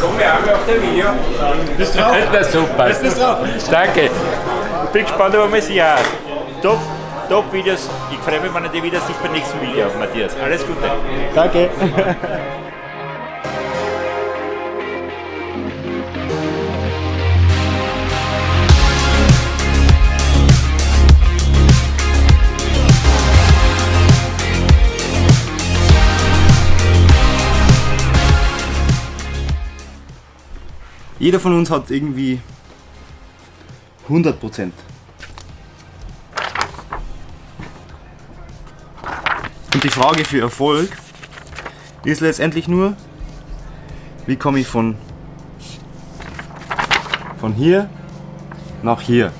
Komm wir auch auf der Video. Bist drauf? Na super. Bist, drauf? Danke. Ich bin gespannt, ob man sich hat. Top, top Videos. Ich freue mich, wenn ich dich wieder sehe beim nächsten Video, Matthias. Alles Gute. Danke. Jeder von uns hat irgendwie 100 Prozent. Und die Frage für Erfolg ist letztendlich nur, wie komme ich von, von hier nach hier.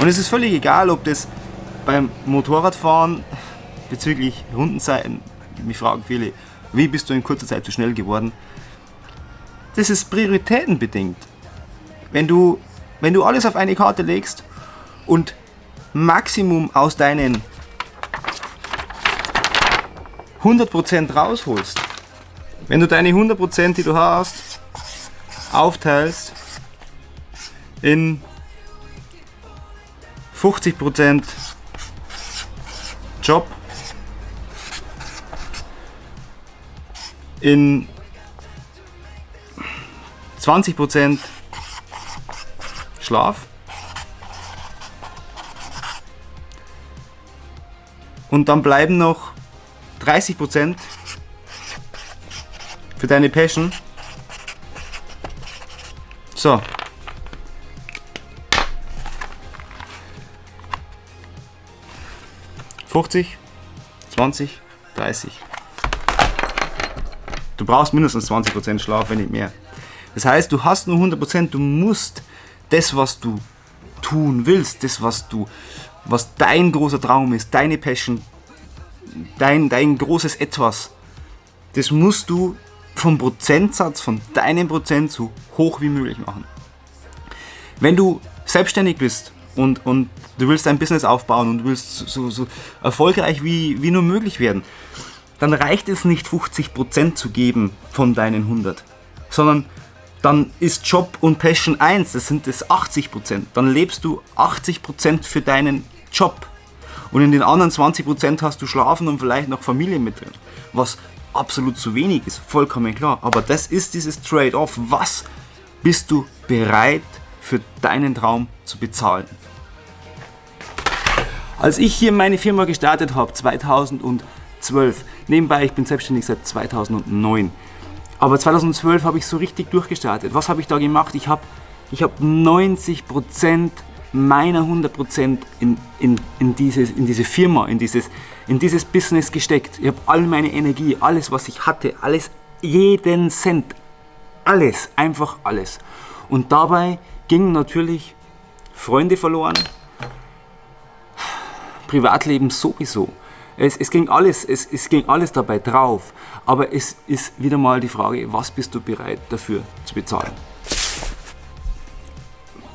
Und es ist völlig egal, ob das beim Motorradfahren bezüglich Rundenzeiten, mich fragen viele, wie bist du in kurzer Zeit so schnell geworden? Das ist prioritätenbedingt. Wenn du, wenn du alles auf eine Karte legst und Maximum aus deinen 100% rausholst, wenn du deine 100%, die du hast, aufteilst in 50% Job, in 20% Schlaf und dann bleiben noch 30% für deine Passion. So. Fünfzig, 20, 30. Du brauchst mindestens 20% Schlaf, wenn nicht mehr. Das heißt, du hast nur 100%, du musst das, was du tun willst, das, was du, was dein großer Traum ist, deine Passion, dein, dein großes Etwas, das musst du vom Prozentsatz, von deinem Prozent so hoch wie möglich machen. Wenn du selbstständig bist und, und du willst dein Business aufbauen und du willst so, so erfolgreich wie, wie nur möglich werden, dann reicht es nicht 50% zu geben von deinen 100, sondern dann ist Job und Passion 1, das sind das 80%. Dann lebst du 80% für deinen Job. Und in den anderen 20% hast du Schlafen und vielleicht noch Familie mit drin. Was absolut zu wenig ist, vollkommen klar. Aber das ist dieses Trade-off. Was bist du bereit für deinen Traum zu bezahlen? Als ich hier meine Firma gestartet habe, 2012, nebenbei, ich bin selbstständig seit 2009, aber 2012 habe ich so richtig durchgestartet. Was habe ich da gemacht? Ich habe ich hab 90% meiner 100% in, in, in, dieses, in diese Firma, in dieses, in dieses Business gesteckt. Ich habe all meine Energie, alles was ich hatte, alles, jeden Cent, alles, einfach alles. Und dabei gingen natürlich Freunde verloren, Privatleben sowieso. Es, es, ging alles, es, es ging alles dabei drauf. Aber es ist wieder mal die Frage, was bist du bereit dafür zu bezahlen?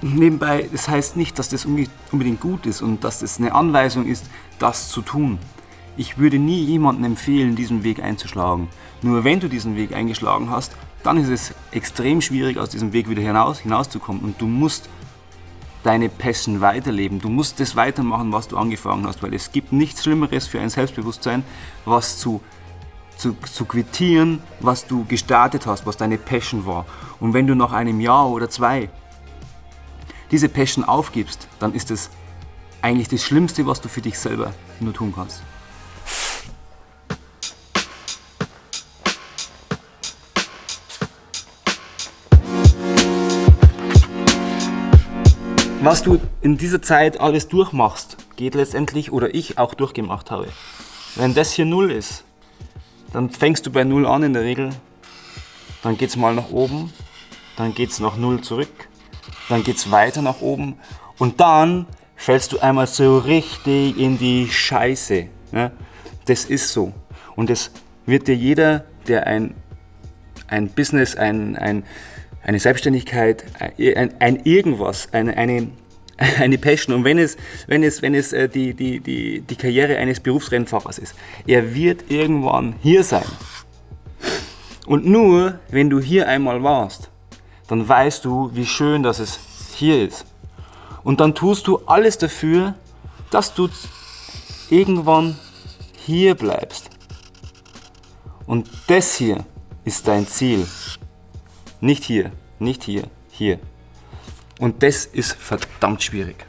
Nebenbei, das heißt nicht, dass das unbedingt gut ist und dass das eine Anweisung ist, das zu tun. Ich würde nie jemandem empfehlen, diesen Weg einzuschlagen. Nur wenn du diesen Weg eingeschlagen hast, dann ist es extrem schwierig, aus diesem Weg wieder hinaus, hinauszukommen. Und du musst deine Passion weiterleben. Du musst das weitermachen, was du angefangen hast, weil es gibt nichts Schlimmeres für ein Selbstbewusstsein, was zu, zu, zu quittieren, was du gestartet hast, was deine Passion war. Und wenn du nach einem Jahr oder zwei diese Passion aufgibst, dann ist das eigentlich das Schlimmste, was du für dich selber nur tun kannst. Was du in dieser Zeit alles durchmachst, geht letztendlich, oder ich auch durchgemacht habe. Wenn das hier 0 ist, dann fängst du bei 0 an in der Regel, dann geht es mal nach oben, dann geht es nach 0 zurück, dann geht es weiter nach oben und dann fällst du einmal so richtig in die Scheiße. Ne? Das ist so. Und das wird dir jeder, der ein, ein Business, ein, ein, eine Selbstständigkeit, ein, ein irgendwas, eine, eine, eine Passion und wenn es, wenn es, wenn es äh, die, die, die, die Karriere eines Berufsrennfahrers ist, er wird irgendwann hier sein. Und nur wenn du hier einmal warst, dann weißt du, wie schön dass es hier ist. Und dann tust du alles dafür, dass du irgendwann hier bleibst. Und das hier ist dein Ziel. Nicht hier, nicht hier, hier. Und das ist verdammt schwierig.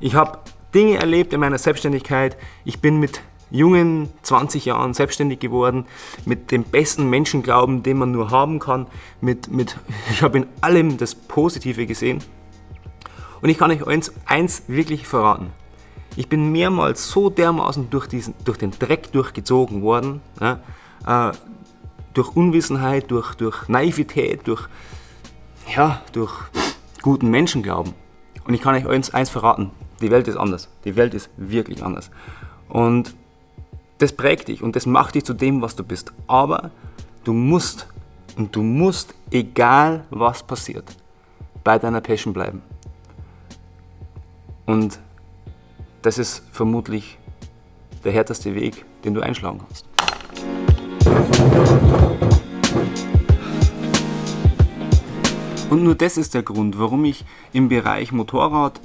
Ich habe Dinge erlebt in meiner Selbstständigkeit. Ich bin mit jungen 20 Jahren selbstständig geworden, mit dem besten Menschenglauben, den man nur haben kann. Mit, mit, ich habe in allem das Positive gesehen. Und ich kann euch eins, eins wirklich verraten. Ich bin mehrmals so dermaßen durch, diesen, durch den Dreck durchgezogen worden, ja, äh, durch Unwissenheit, durch, durch Naivität, durch, ja, durch guten Menschenglauben. Und ich kann euch eins, eins verraten, die Welt ist anders. Die Welt ist wirklich anders. Und das prägt dich und das macht dich zu dem, was du bist. Aber du musst, und du musst, egal was passiert, bei deiner Passion bleiben. Und das ist vermutlich der härteste Weg, den du einschlagen kannst. Und nur das ist der Grund, warum ich im Bereich Motorrad,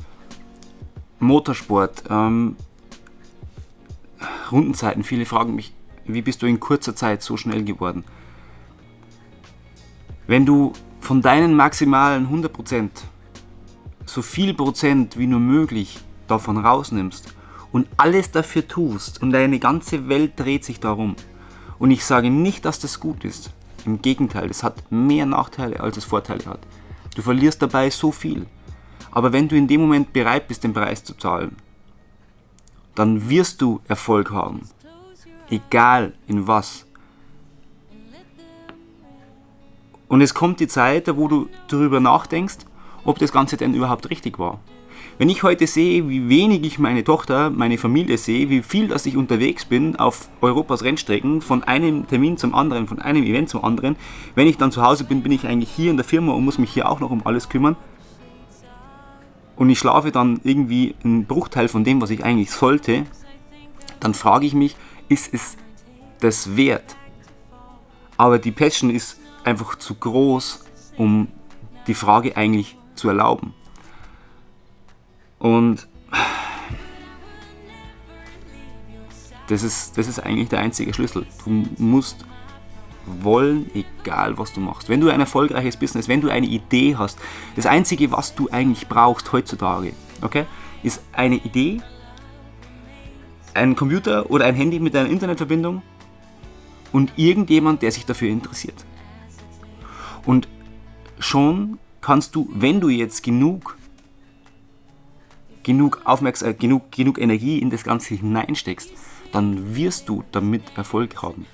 Motorsport, ähm, Rundenzeiten, viele fragen mich, wie bist du in kurzer Zeit so schnell geworden? Wenn du von deinen maximalen 100% so viel Prozent wie nur möglich davon rausnimmst und alles dafür tust und deine ganze Welt dreht sich darum. Und ich sage nicht, dass das gut ist. Im Gegenteil, es hat mehr Nachteile, als es Vorteile hat. Du verlierst dabei so viel. Aber wenn du in dem Moment bereit bist, den Preis zu zahlen, dann wirst du Erfolg haben. Egal in was. Und es kommt die Zeit, wo du darüber nachdenkst, ob das Ganze denn überhaupt richtig war. Wenn ich heute sehe, wie wenig ich meine Tochter, meine Familie sehe, wie viel, dass ich unterwegs bin auf Europas Rennstrecken, von einem Termin zum anderen, von einem Event zum anderen, wenn ich dann zu Hause bin, bin ich eigentlich hier in der Firma und muss mich hier auch noch um alles kümmern. Und ich schlafe dann irgendwie einen Bruchteil von dem, was ich eigentlich sollte, dann frage ich mich, ist es das wert? Aber die Passion ist einfach zu groß, um die Frage eigentlich zu erlauben. Und das ist, das ist eigentlich der einzige Schlüssel. Du musst wollen, egal was du machst. Wenn du ein erfolgreiches Business, wenn du eine Idee hast, das Einzige, was du eigentlich brauchst heutzutage, okay, ist eine Idee, ein Computer oder ein Handy mit einer Internetverbindung und irgendjemand, der sich dafür interessiert. Und schon kannst du, wenn du jetzt genug genug, Aufmerksam äh, genug, genug Energie in das Ganze hineinsteckst, dann wirst du damit Erfolg haben.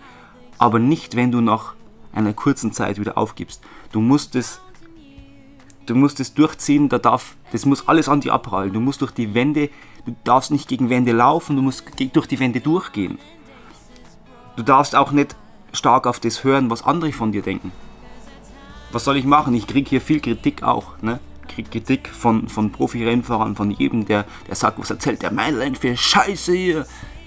Aber nicht, wenn du nach einer kurzen Zeit wieder aufgibst. Du musst es, du musst es durchziehen, da darf, das muss alles an dir abprallen. Du musst durch die Wände, du darfst nicht gegen Wände laufen, du musst durch die Wände durchgehen. Du darfst auch nicht stark auf das hören, was andere von dir denken. Was soll ich machen? Ich kriege hier viel Kritik auch. Ne? Kritik von, von Profi-Rennfahrern, von jedem, der, der sagt, was erzählt der Mainland für Scheiße hier.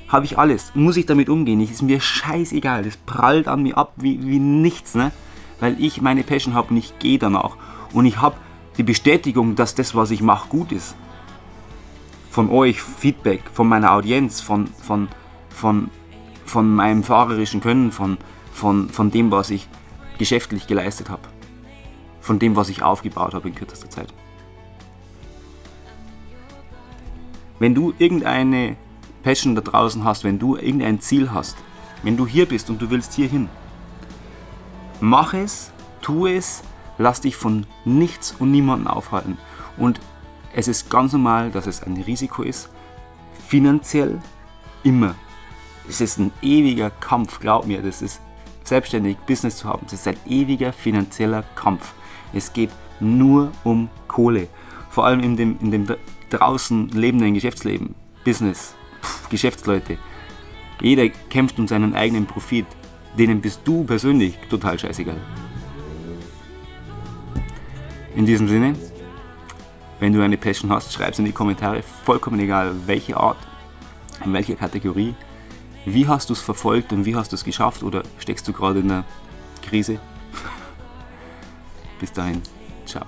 Habe ich alles. Muss ich damit umgehen? Ist mir scheißegal. Das prallt an mir ab wie, wie nichts, ne? Weil ich meine Passion habe und ich gehe danach. Und ich habe die Bestätigung, dass das, was ich mache, gut ist. Von euch Feedback, von meiner Audienz, von, von, von, von meinem fahrerischen Können, von, von, von dem, was ich geschäftlich geleistet habe von dem, was ich aufgebaut habe in kürzester Zeit. Wenn du irgendeine Passion da draußen hast, wenn du irgendein Ziel hast, wenn du hier bist und du willst hier hin, mach es, tu es, lass dich von nichts und niemandem aufhalten. Und es ist ganz normal, dass es ein Risiko ist, finanziell immer. Es ist ein ewiger Kampf, glaub mir, das ist selbstständig Business zu haben, das ist ein ewiger finanzieller Kampf. Es geht nur um Kohle. Vor allem in dem, in dem draußen lebenden Geschäftsleben, Business, pff, Geschäftsleute. Jeder kämpft um seinen eigenen Profit. Denen bist du persönlich total scheißegal. In diesem Sinne, wenn du eine Passion hast, schreib es in die Kommentare. Vollkommen egal, welche Art, in welcher Kategorie. Wie hast du es verfolgt und wie hast du es geschafft oder steckst du gerade in einer Krise? Bis dahin, ciao.